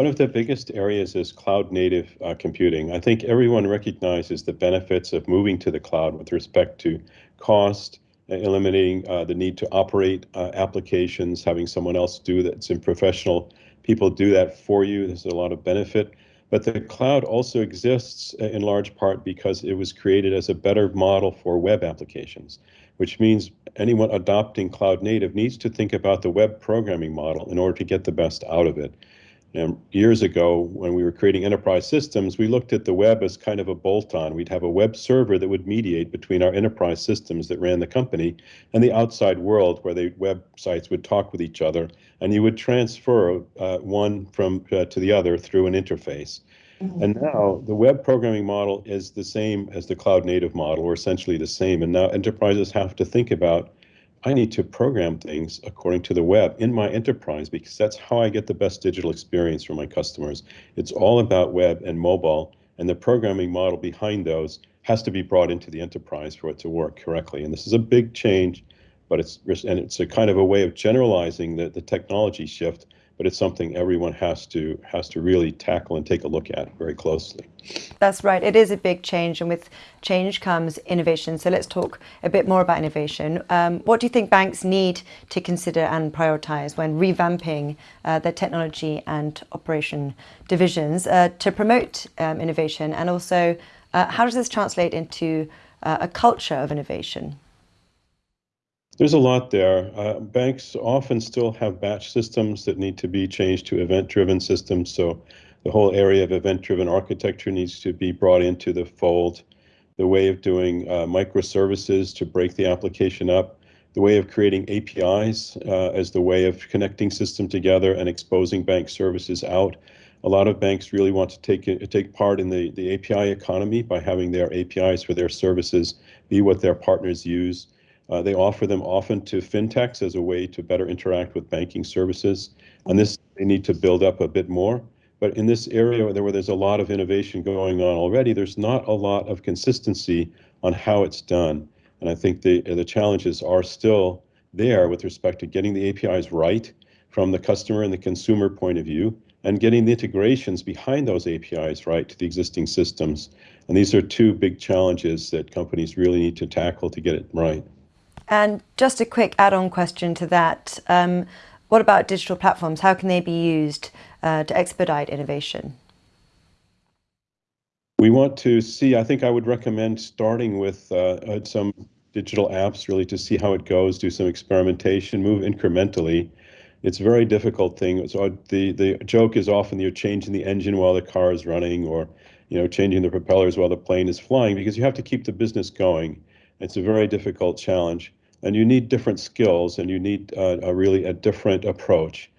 One of the biggest areas is cloud native uh, computing. I think everyone recognizes the benefits of moving to the cloud with respect to cost, eliminating uh, the need to operate uh, applications, having someone else do that. Some professional people do that for you. There's a lot of benefit. But the cloud also exists in large part because it was created as a better model for web applications, which means anyone adopting cloud native needs to think about the web programming model in order to get the best out of it. And years ago, when we were creating enterprise systems, we looked at the web as kind of a bolt on. We'd have a web server that would mediate between our enterprise systems that ran the company and the outside world, where the websites would talk with each other, and you would transfer uh, one from uh, to the other through an interface. Mm-hmm. And now the web programming model is the same as the cloud native model, or essentially the same. And now enterprises have to think about I need to program things according to the web in my enterprise because that's how I get the best digital experience for my customers. It's all about web and mobile, and the programming model behind those has to be brought into the enterprise for it to work correctly. And this is a big change, but it's and it's a kind of a way of generalizing the, the technology shift but it's something everyone has to has to really tackle and take a look at very closely. That's right. It is a big change, and with change comes innovation. So let's talk a bit more about innovation. Um, what do you think banks need to consider and prioritize when revamping uh, their technology and operation divisions uh, to promote um, innovation, and also uh, how does this translate into uh, a culture of innovation? There's a lot there. Uh, banks often still have batch systems that need to be changed to event-driven systems. So the whole area of event-driven architecture needs to be brought into the fold. The way of doing uh, microservices to break the application up, the way of creating APIs uh, as the way of connecting system together and exposing bank services out. A lot of banks really want to take take part in the, the API economy by having their APIs for their services be what their partners use. Uh, they offer them often to fintechs as a way to better interact with banking services. On this, they need to build up a bit more. But in this area where there's a lot of innovation going on already, there's not a lot of consistency on how it's done. And I think the, the challenges are still there with respect to getting the APIs right from the customer and the consumer point of view and getting the integrations behind those APIs right to the existing systems. And these are two big challenges that companies really need to tackle to get it right. And just a quick add-on question to that. Um, what about digital platforms? How can they be used uh, to expedite innovation? We want to see, I think I would recommend starting with uh, uh, some digital apps really to see how it goes, do some experimentation, move incrementally. It's a very difficult thing. So the, the joke is often you're changing the engine while the car is running or you know, changing the propellers while the plane is flying because you have to keep the business going. It's a very difficult challenge and you need different skills and you need uh, a really a different approach.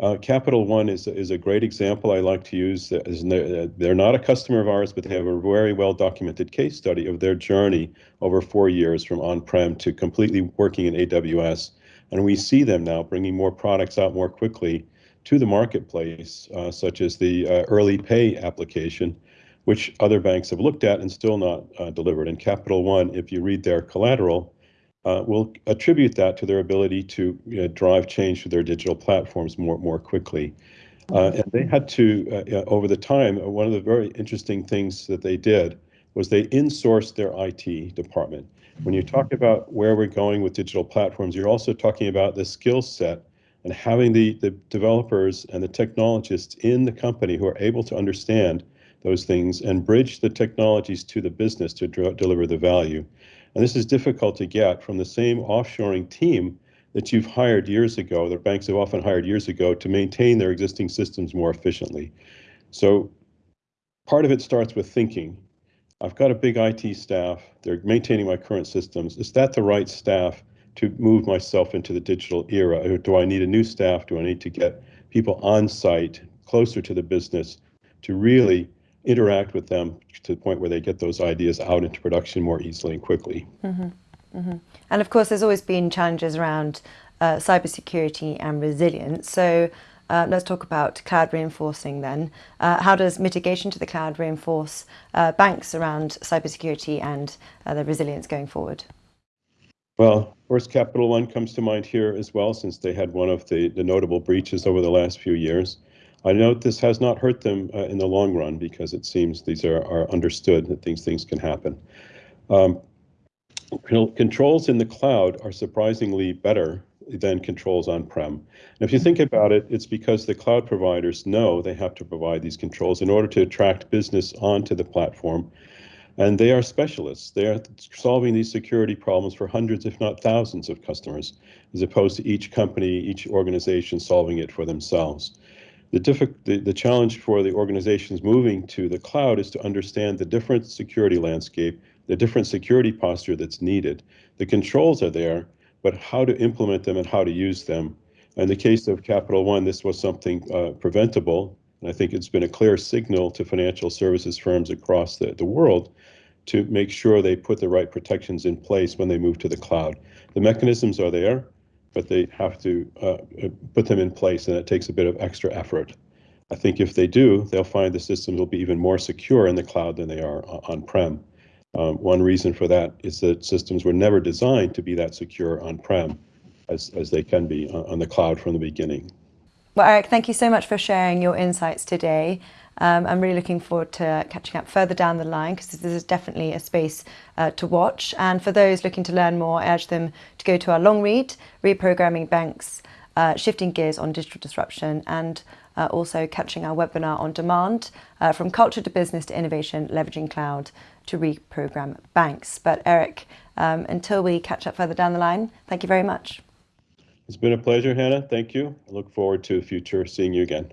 Uh, Capital One is, is a great example I like to use. They're, they're not a customer of ours, but they have a very well documented case study of their journey over four years from on-prem to completely working in AWS. And we see them now bringing more products out more quickly to the marketplace, uh, such as the uh, early pay application, which other banks have looked at and still not uh, delivered. And Capital One, if you read their collateral, uh, will attribute that to their ability to you know, drive change to their digital platforms more more quickly. Uh, and they had to, uh, over the time, uh, one of the very interesting things that they did was they insourced their IT department. When you talk about where we're going with digital platforms, you're also talking about the skill set and having the, the developers and the technologists in the company who are able to understand those things and bridge the technologies to the business to deliver the value. And this is difficult to get from the same offshoring team that you've hired years ago, that banks have often hired years ago to maintain their existing systems more efficiently. So part of it starts with thinking. I've got a big IT staff, they're maintaining my current systems. Is that the right staff to move myself into the digital era? Do I need a new staff? Do I need to get people on site, closer to the business, to really interact with them to the point where they get those ideas out into production more easily and quickly. Mm -hmm. Mm -hmm. And of course, there's always been challenges around uh, cybersecurity and resilience. So uh, let's talk about cloud reinforcing then. Uh, how does mitigation to the cloud reinforce uh, banks around cybersecurity and uh, the resilience going forward? Well, of course, Capital One comes to mind here as well, since they had one of the, the notable breaches over the last few years. I note this has not hurt them uh, in the long run because it seems these are, are understood that these things can happen. Um, controls in the cloud are surprisingly better than controls on-prem. And if you think about it, it's because the cloud providers know they have to provide these controls in order to attract business onto the platform. And they are specialists. They are solving these security problems for hundreds, if not thousands of customers, as opposed to each company, each organization solving it for themselves. The, the, the challenge for the organizations moving to the cloud is to understand the different security landscape, the different security posture that's needed. The controls are there, but how to implement them and how to use them. In the case of Capital One, this was something uh, preventable. And I think it's been a clear signal to financial services firms across the, the world to make sure they put the right protections in place when they move to the cloud. The mechanisms are there but they have to uh, uh, put them in place, and it takes a bit of extra effort. I think if they do, they'll find the systems will be even more secure in the cloud than they are on-prem. Um, one reason for that is that systems were never designed to be that secure on-prem as, as they can be on, on the cloud from the beginning. Well, Eric, thank you so much for sharing your insights today. Um, I'm really looking forward to catching up further down the line because this is definitely a space uh, to watch. And for those looking to learn more, I urge them to go to our long read, Reprogramming Banks, uh, Shifting Gears on Digital Disruption, and uh, also catching our webinar on demand uh, from culture to business to innovation, leveraging cloud to reprogram banks. But Eric, um, until we catch up further down the line, thank you very much. It's been a pleasure, Hannah. Thank you. I look forward to future seeing you again.